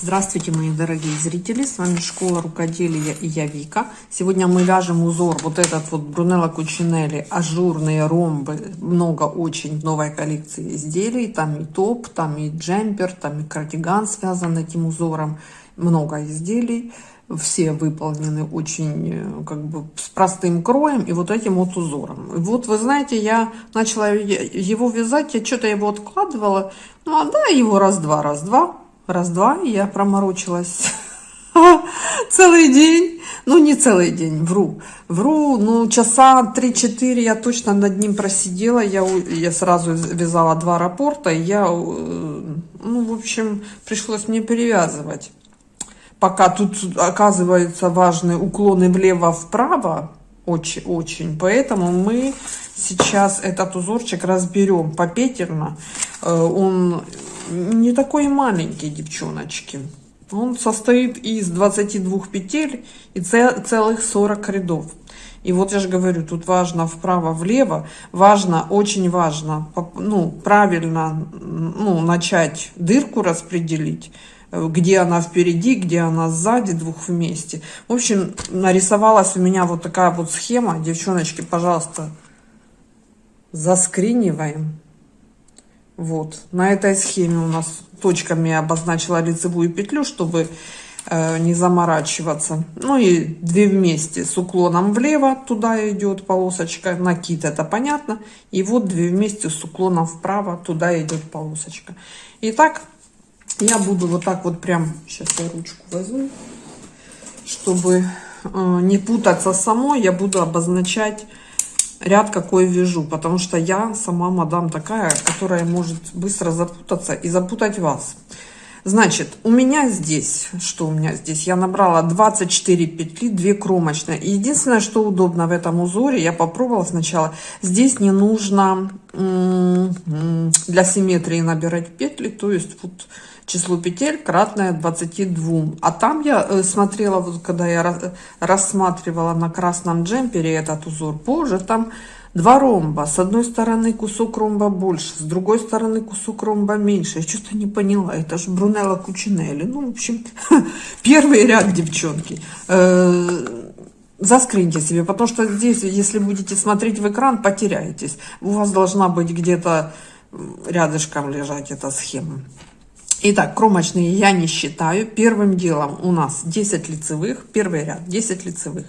Здравствуйте, мои дорогие зрители! С вами Школа Рукоделия и я Вика. Сегодня мы вяжем узор, вот этот вот Брунелло Кучинелли, ажурные ромбы. Много очень новой коллекции изделий. Там и топ, там и джемпер, там и кардиган связан этим узором. Много изделий. Все выполнены очень э, как бы с простым кроем и вот этим вот узором. Вот вы знаете, я начала его вязать, я что-то его откладывала. Ну, а да, его раз-два, раз-два раз-два, я проморочилась целый день. Ну, не целый день, вру. Вру, ну, часа 3-4 я точно над ним просидела. Я, я сразу вязала два рапорта. Я, э, ну, в общем, пришлось мне перевязывать. Пока тут, оказывается, важные уклоны влево-вправо. Очень, очень. Поэтому мы сейчас этот узорчик разберем попетерно. Э, он не такой маленький, девчоночки. Он состоит из 22 петель и целых 40 рядов. И вот я же говорю, тут важно вправо-влево, важно, очень важно, ну, правильно, ну, начать дырку распределить, где она впереди, где она сзади, двух вместе. В общем, нарисовалась у меня вот такая вот схема. Девчоночки, пожалуйста, заскриниваем. Вот, на этой схеме у нас точками обозначила лицевую петлю, чтобы э, не заморачиваться. Ну и две вместе с уклоном влево, туда идет полосочка, накид, это понятно. И вот две вместе с уклоном вправо, туда идет полосочка. Итак, я буду вот так вот прям, сейчас я ручку возьму, чтобы э, не путаться самой, я буду обозначать ряд какой вяжу, потому что я сама мадам такая, которая может быстро запутаться и запутать вас. Значит, у меня здесь, что у меня здесь, я набрала 24 петли, 2 кромочные. единственное, что удобно в этом узоре, я попробовала сначала, здесь не нужно для симметрии набирать петли, то есть вот число петель кратное 22. А там я э, смотрела, вот когда я рассматривала на красном джемпере этот узор, позже там два ромба. С одной стороны кусок ромба больше, с другой стороны кусок ромба меньше. Я что-то не поняла, это же Брунелло Кучинелли. Ну, в общем, первый ряд, девчонки. Э, заскриньте себе, потому что здесь, если будете смотреть в экран, потеряетесь. У вас должна быть где-то рядышком лежать эта схема. Итак, кромочные я не считаю. Первым делом у нас 10 лицевых. Первый ряд 10 лицевых.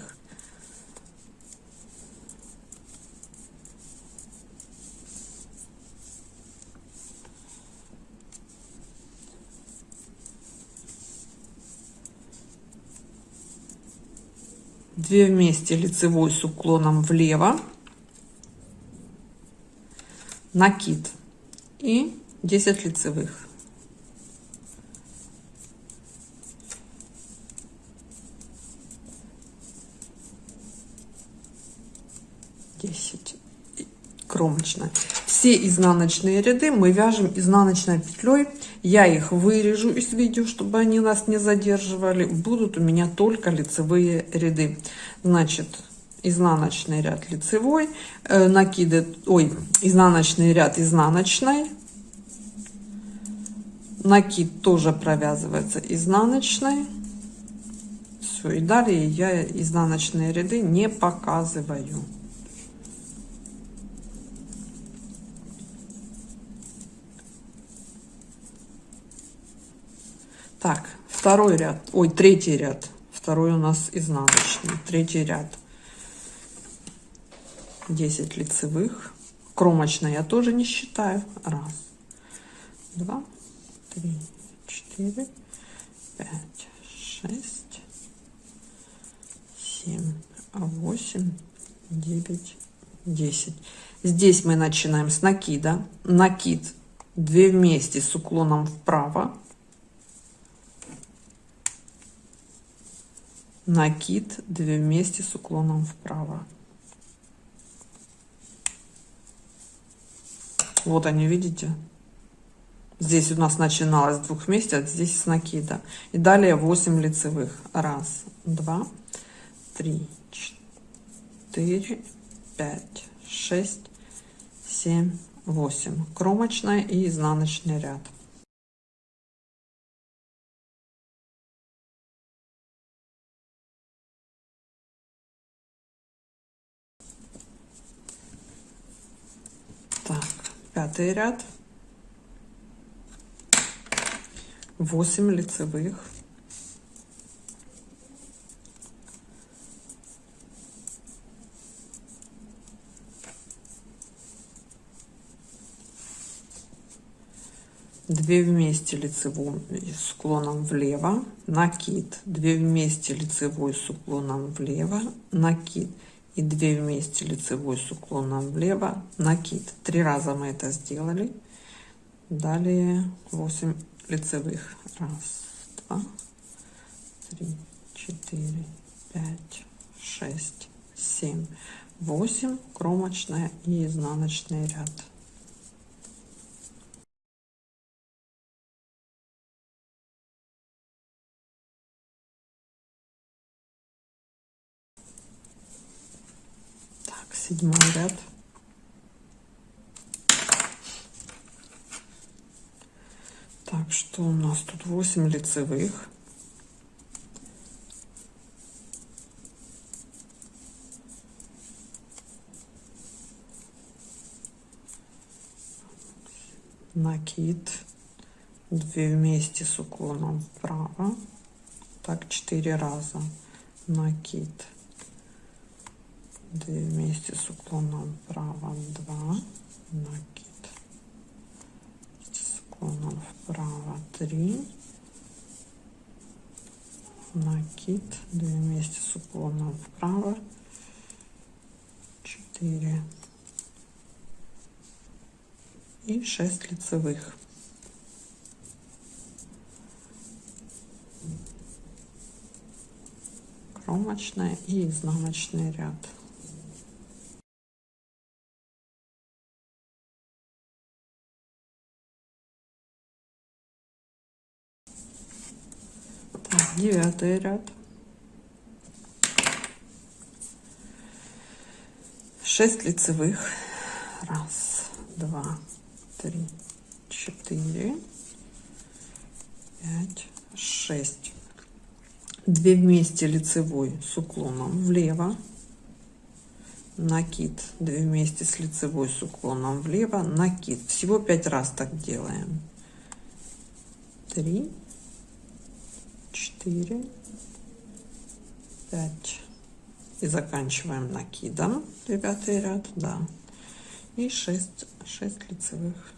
Две вместе лицевой с уклоном влево. Накид. И 10 лицевых. 10 кромочная все изнаночные ряды мы вяжем изнаночной петлей. Я их вырежу из видео чтобы они нас не задерживали. Будут у меня только лицевые ряды. Значит изнаночный ряд лицевой э, накиды ой изнаночный ряд изнаночной. Накид тоже провязывается изнаночной. Все и далее я изнаночные ряды не показываю Так, второй ряд, ой, третий ряд. Второй у нас изнаночный. Третий ряд. 10 лицевых. Кромочная я тоже не считаю. Раз, два, три, четыре, пять, шесть, семь, восемь, девять, десять. Здесь мы начинаем с накида. Накид 2 вместе с уклоном вправо накид 2 вместе с уклоном вправо. Вот они видите? Здесь у нас начиналось с двух вместе а здесь с накида. И далее 8 лицевых. Раз два три четыре пять шесть семь восемь. Кромочная и изнаночный ряд пятый ряд. 8 лицевых. Две вместе лицевой с уклоном влево. Накид. 2 вместе лицевой с уклоном влево. Накид и 2 вместе лицевой с уклоном влево. Накид. Три раза мы это сделали. Далее 8 лицевых. Раз два три четыре пять шесть семь восемь. Кромочная и изнаночный ряд седьмой ряд Так, что у нас тут 8 лицевых. Накид. 2 вместе с уклоном вправо. Так, 4 раза. Накид. 2 вместе с уклоном вправо. 2. Накид уклоном вправо 3 накид 2 вместе с уклоном вправо 4 и 6 лицевых кромочная и изнаночный ряд девятый ряд. Шесть лицевых. Раз два три четыре пять шесть. Две вместе лицевой с уклоном влево. Накид. 2 вместе с лицевой с уклоном влево. Накид. Всего пять раз так делаем. 3 4 5 и заканчиваем накидом девятый ряд да. И 6 6 лицевых.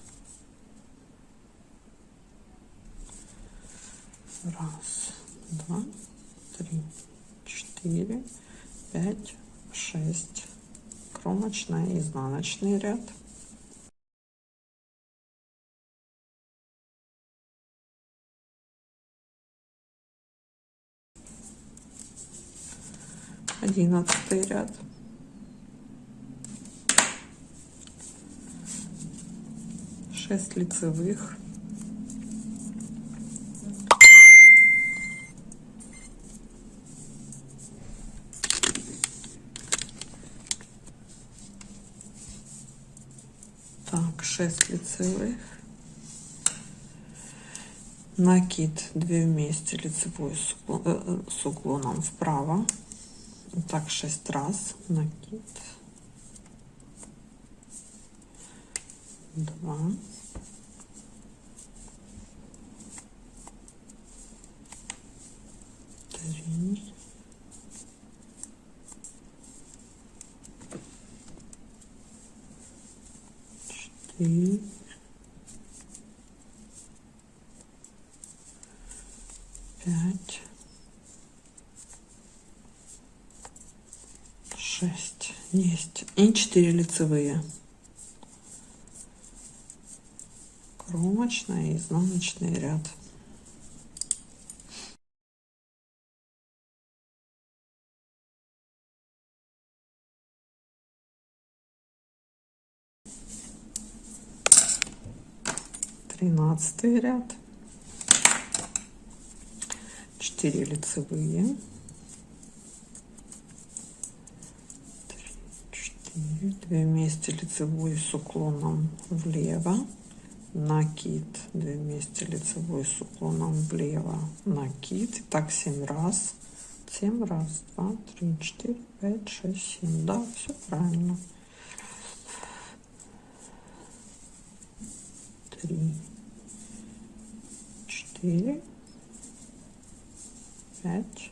Раз два три четыре пять шесть. Кромочная изнаночный ряд одиннадцатый ряд. Шесть лицевых. Так 6 лицевых. Накид 2 вместе лицевой с э, уклоном вправо так 6 раз. Накид. 2 3 4 есть. И 4 лицевые. Кромочная и изнаночный ряд. Тринадцатый ряд. 4 лицевые 2 вместе лицевой с уклоном влево. Накид. 2 вместе лицевой с уклоном влево. Накид. Так 7 раз. 7 раз. 2 3 4 5 6 7 да все правильно. Три, четыре, пять,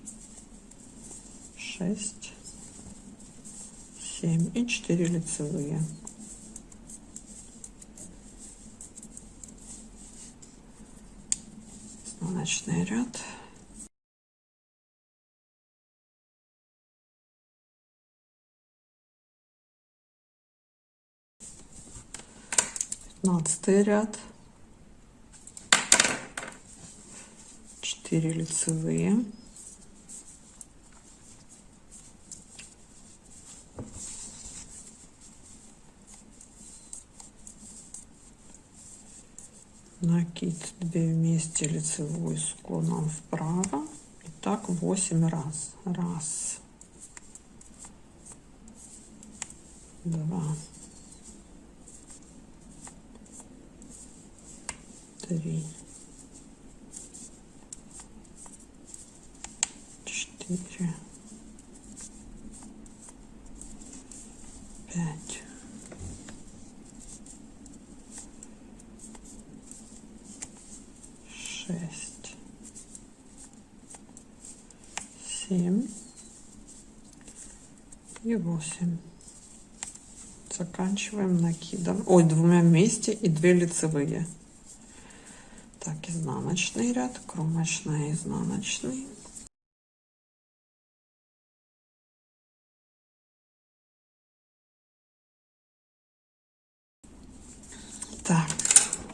шесть, семь и четыре лицевые. Изнаночный ряд. Пятнадцатый ряд. Четыре лицевые. Накид 2 вместе лицевой с уклоном вправо. И так 8 раз. Раз. Два. Три. Четыре. Пять 8 заканчиваем накидом ой двумя вместе и 2 лицевые. Так изнаночный ряд кромочная изнаночный. Так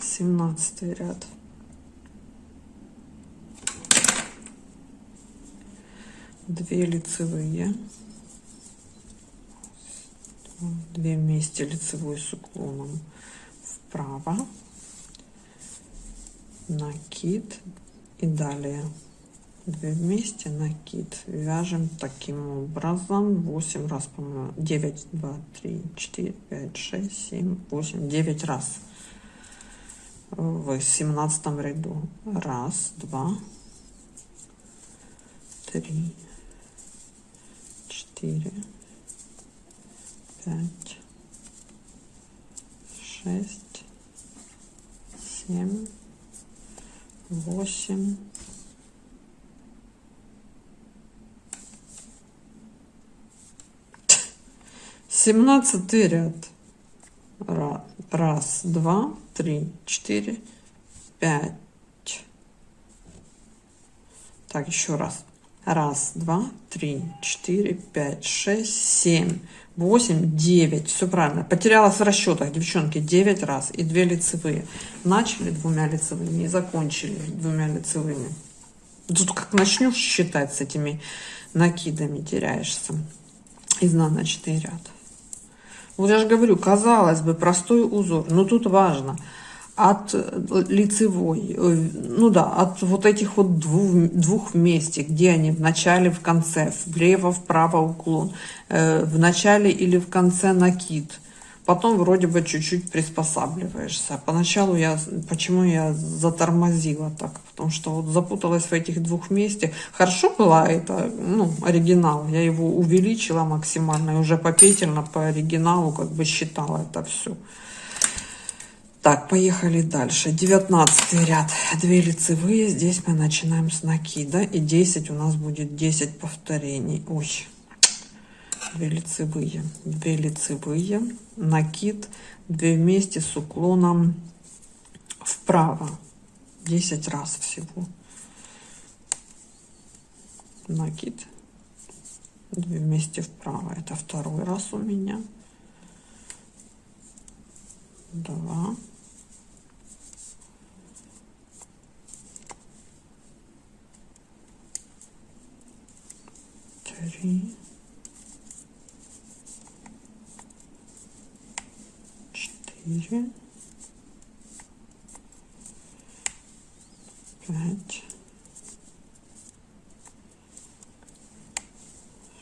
17 ряд. Две лицевые. 2 вместе лицевой с уклоном вправо. Накид и далее. 2 вместе накид. Вяжем таким образом. 8 раз по моему 9 2 3 4 5 6 7 8 9 раз. В 17 ряду. Раз два три четыре, пять, шесть, семь, восемь, семнадцатый ряд. Раз, два, три, четыре, пять. Так, еще раз. Раз, два, три, четыре, пять, шесть, семь, восемь, девять. Все правильно. Потерялась в расчетах, девчонки, девять раз. И две лицевые. Начали двумя лицевыми и закончили двумя лицевыми. Тут как начнешь считать с этими накидами, теряешься. Изнаночный ряд. Вот я же говорю, казалось бы, простой узор. Но тут важно – от э, лицевой, э, ну да, от вот этих вот двух, двух вместе, где они в начале, в конце, влево, вправо уклон, э, в начале или в конце накид. Потом вроде бы чуть-чуть приспосабливаешься. Поначалу я, почему я затормозила так? Потому что вот запуталась в этих двух вместе. Хорошо была это, ну, оригинал. Я его увеличила максимально и уже попетельно по оригиналу как бы считала это все. Так, поехали дальше. 19 ряд. Две лицевые. Здесь мы начинаем с накида. И 10 у нас будет 10 повторений. Ой, две лицевые. Две лицевые. Накид. Две вместе с уклоном вправо. 10 раз всего. Накид. Две вместе вправо. Это второй раз у меня. Два. три, четыре, пять,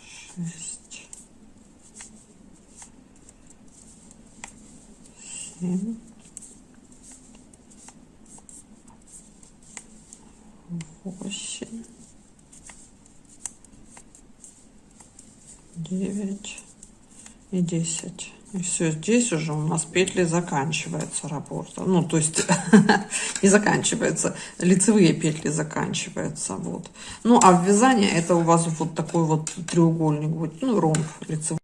шесть, семь, восемь, девять. И десять И все, здесь уже у нас петли заканчивается раппорта. Ну, то есть не заканчивается, лицевые петли заканчиваются. Вот. Ну, а ввязание это у вас вот такой вот треугольник, вот, ну, ромб лицевой.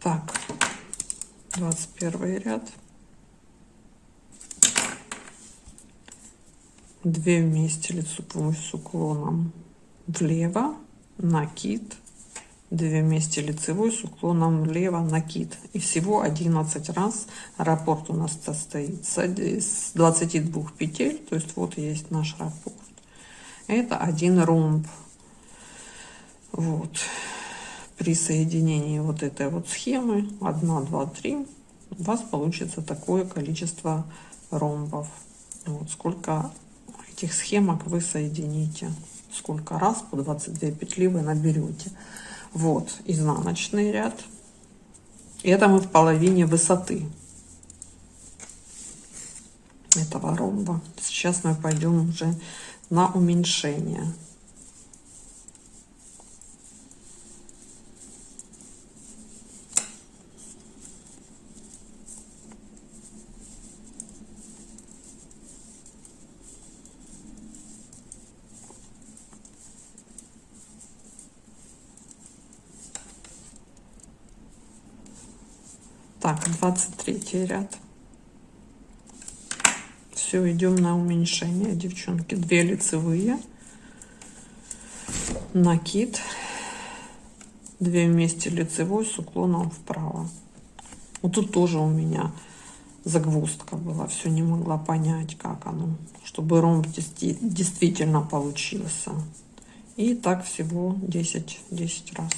Так, 21 ряд. 2 вместе лицевой с уклоном влево, накид, 2 вместе лицевой с уклоном влево, накид. И всего 11 раз раппорт у нас состоит с 22 петель, то есть вот есть наш раппорт. Это один ромб. Вот при соединении вот этой вот схемы 1 2 3 у вас получится такое количество ромбов вот сколько этих схемок вы соедините сколько раз по 22 петли вы наберете. Вот изнаночный ряд. Это мы в половине высоты этого ромба. Сейчас мы пойдем уже на уменьшение Так, 23 ряд. Все, идем на уменьшение, девчонки. Две лицевые. Накид. Две вместе лицевой с уклоном вправо. Вот тут тоже у меня загвоздка была. Все не могла понять, как оно. Чтобы ромб действительно получился. И так всего 10, 10 раз.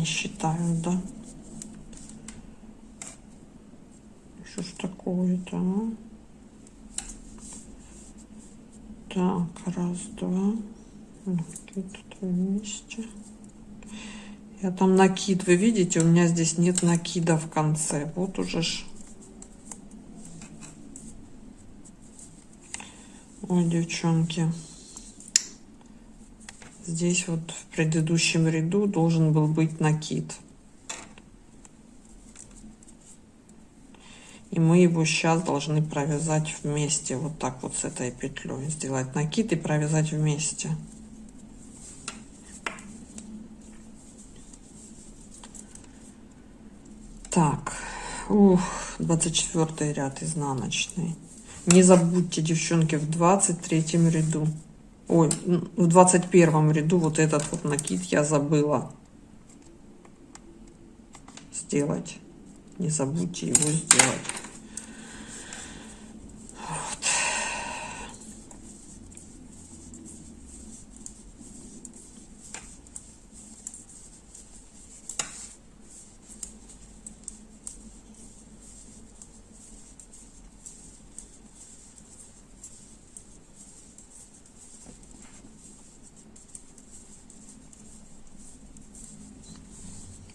не считаю, да? Что ж такое-то, а? Так, раз, два. Накид вместе. Я там накид, вы видите, у меня здесь нет накида в конце. Вот уже ж. Ой, девчонки. Здесь вот в предыдущем ряду должен был быть накид. И мы его сейчас должны провязать вместе, вот так вот с этой петлей. Сделать накид и провязать вместе. Так, ух, 24 ряд изнаночный. Не забудьте, девчонки, в 23 ряду Ой, в двадцать первом ряду вот этот вот накид я забыла сделать. Не забудьте его сделать.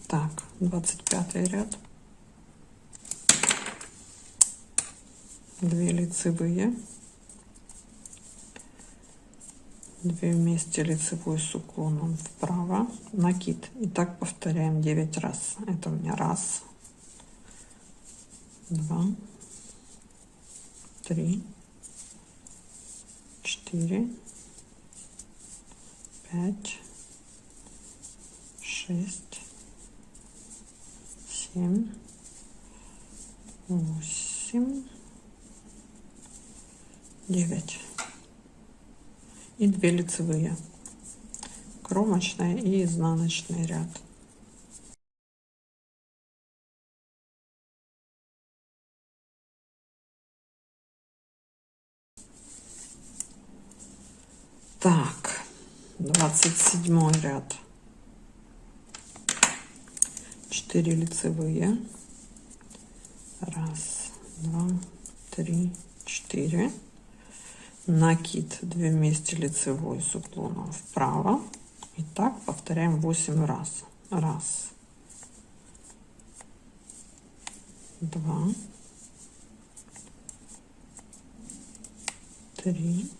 Так, 25 ряд. Две лицевые. Две вместе лицевой с уклоном вправо. Накид. И так повторяем 9 раз. Это у меня раз, два, три, четыре, пять, шесть, семь, восемь, девять. И две лицевые. Кромочная и изнаночный ряд. Так, 27 ряд. 4 лицевые. Раз, два, три, четыре. Накид 2 вместе лицевой с уклоном вправо. И так повторяем 8 раз. Раз, два, три,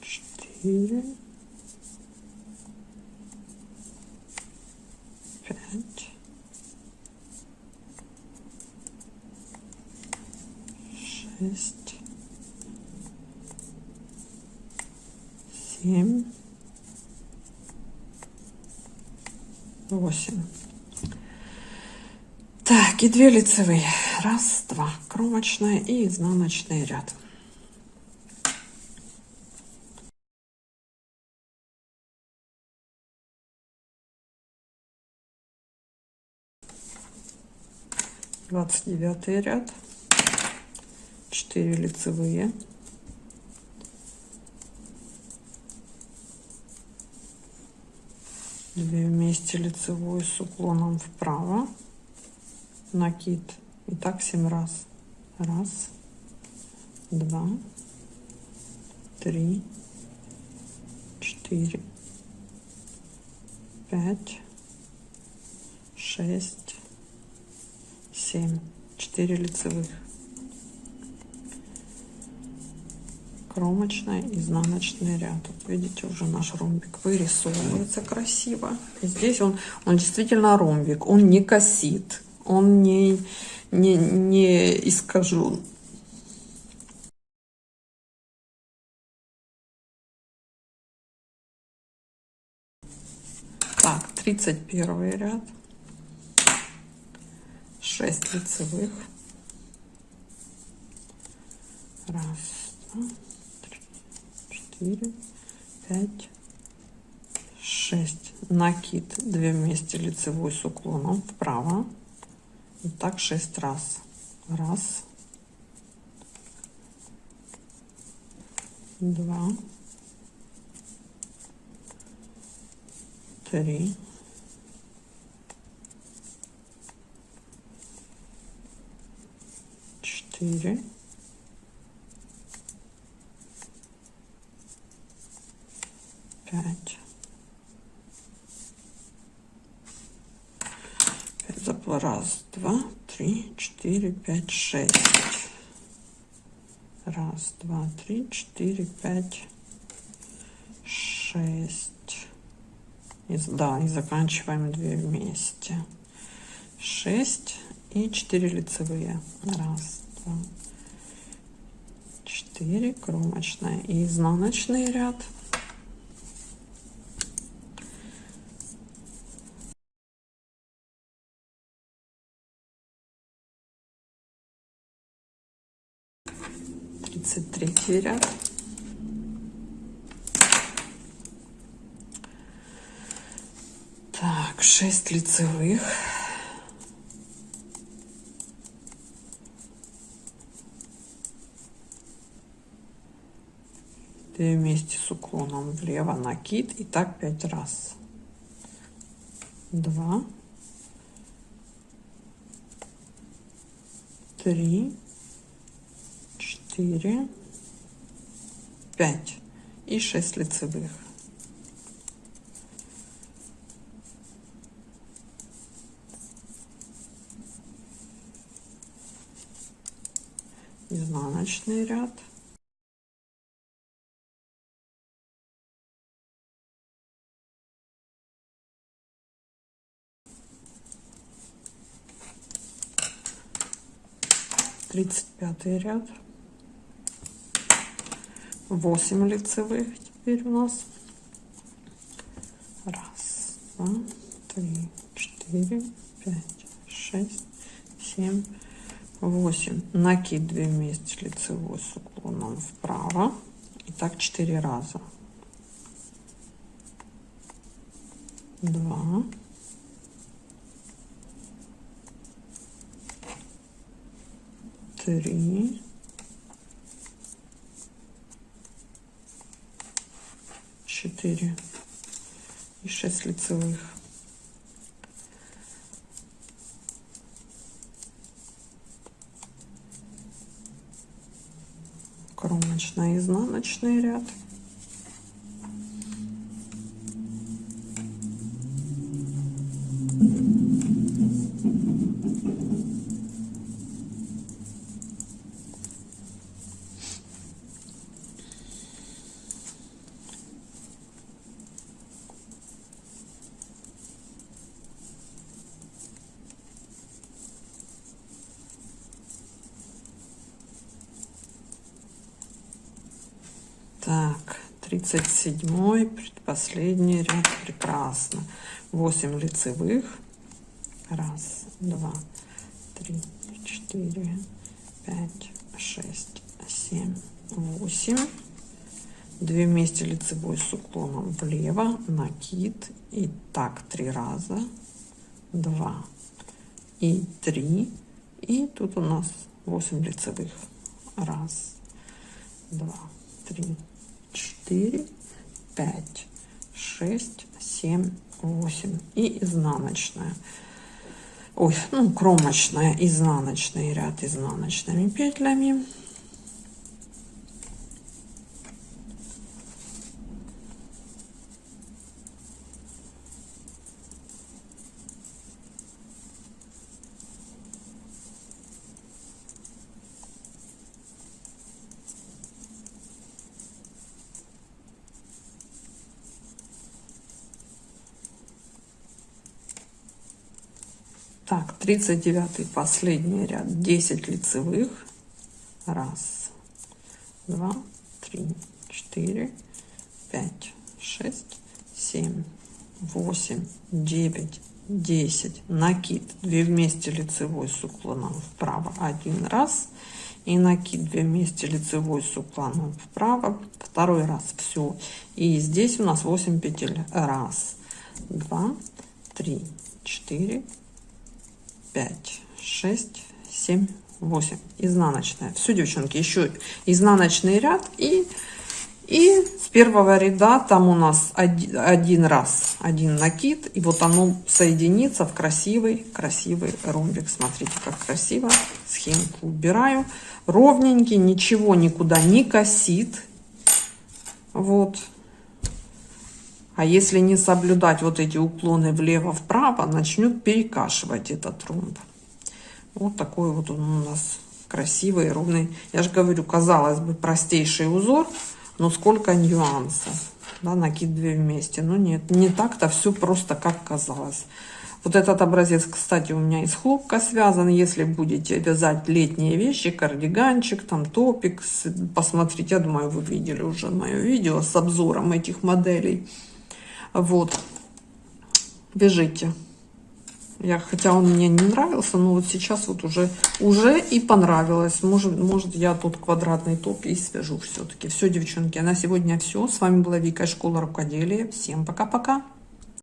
четыре, пять, шесть, семь, восемь. Так, и две лицевые. Раз, два. Кромочная и изнаночный ряд. Двадцать девятый ряд. Четыре лицевые. Две вместе лицевой с уклоном вправо накид. И так 7 раз. Раз, два, три, четыре, пять, шесть, семь. Четыре лицевых. Кромочный, изнаночный ряд. Вот видите, уже наш ромбик вырисовывается красиво. И здесь он, он действительно ромбик, он не косит он не, не, не искажен. Так, 31 ряд. 6 лицевых. Раз, два, 4, 5, 6. Накид 2 вместе лицевой с уклоном вправо. Вот так 6 раз. Раз. Два. Три. Четыре. Пять. запла. Раз, два, три, четыре, пять, шесть. Раз, два, три, четыре, пять, шесть. И, да, и заканчиваем две вместе. Шесть и четыре лицевые. Раз, два, четыре, кромочная и изнаночный ряд. 33 ряд. Так, 6 лицевых. Две вместе с уклоном влево накид и так 5 раз. Два. Три четыре, пять и шесть лицевых. Изнаночный ряд. Тридцать пятый ряд. 8 лицевых теперь у нас. Раз, два, три, четыре, пять, шесть, семь, восемь. Накид 2 вместе лицевой с уклоном вправо. И так 4 раза. Два. Три 4 и 6 лицевых. Кромочный изнаночный ряд. Так, 37 предпоследний ряд. Прекрасно. 8 лицевых. Раз, два, три, четыре, пять, шесть, семь, восемь. Две вместе лицевой с уклоном влево. Накид. И так три раза. Два и три. И тут у нас 8 лицевых. Раз, два, три, четыре, пять, шесть, семь, восемь. И изнаночная. Ой, ну, кромочная, изнаночный ряд изнаночными петлями. Так, 39 последний ряд, 10 лицевых. Раз, два, три, четыре, пять, шесть, семь, восемь, девять, десять. Накид 2 вместе лицевой с уклоном вправо один раз. И накид 2 вместе лицевой с уклоном вправо второй раз. Все. И здесь у нас 8 петель. Раз, два, три, четыре, 5, 6, 7, 8. Изнаночная. Все, девчонки, еще изнаночный ряд. И, и с первого ряда там у нас один, один раз, один накид. И вот оно соединится в красивый, красивый ромбик. Смотрите, как красиво. Схемку убираю. Ровненький, ничего никуда не косит. Вот. А если не соблюдать вот эти уклоны влево-вправо, начнет перекашивать этот ромб. Вот такой вот он у нас красивый, ровный. Я же говорю, казалось бы, простейший узор, но сколько нюансов. Да, накид две вместе. Но нет, не так-то все просто, как казалось. Вот этот образец, кстати, у меня из хлопка связан. Если будете вязать летние вещи, кардиганчик, там топик, посмотрите, я думаю, вы видели уже мое видео с обзором этих моделей. Вот. Бежите. Я, хотя он мне не нравился, но вот сейчас вот уже, уже и понравилось. Может, может я тут квадратный топ и свяжу все-таки. Все, девчонки, на сегодня все. С вами была Вика, школа рукоделия. Всем пока-пока.